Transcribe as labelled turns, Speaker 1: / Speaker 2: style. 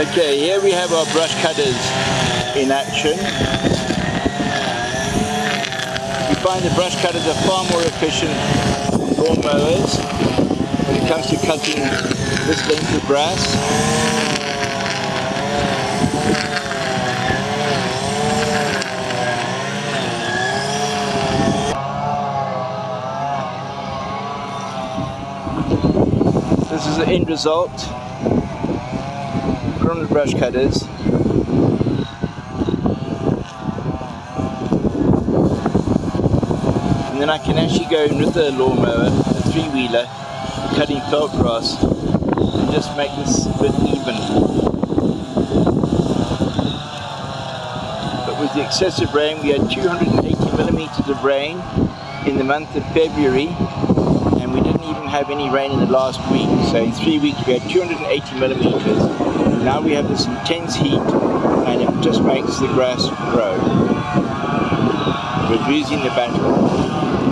Speaker 1: Okay, here we have our brush cutters in action. We find the brush cutters are far more efficient lawn mowers when it comes to cutting this length of grass. This is the end result from the brush cutters. And then I can actually go in with the lawnmower, a three-wheeler, cutting felt grass and just make this a bit even. But with the excessive rain, we had 280 millimeters of rain in the month of February and we didn't even have any rain in the last week. So in three weeks we had 280 millimeters. Now we have this intense heat and it just makes the grass grow. We're losing the battle.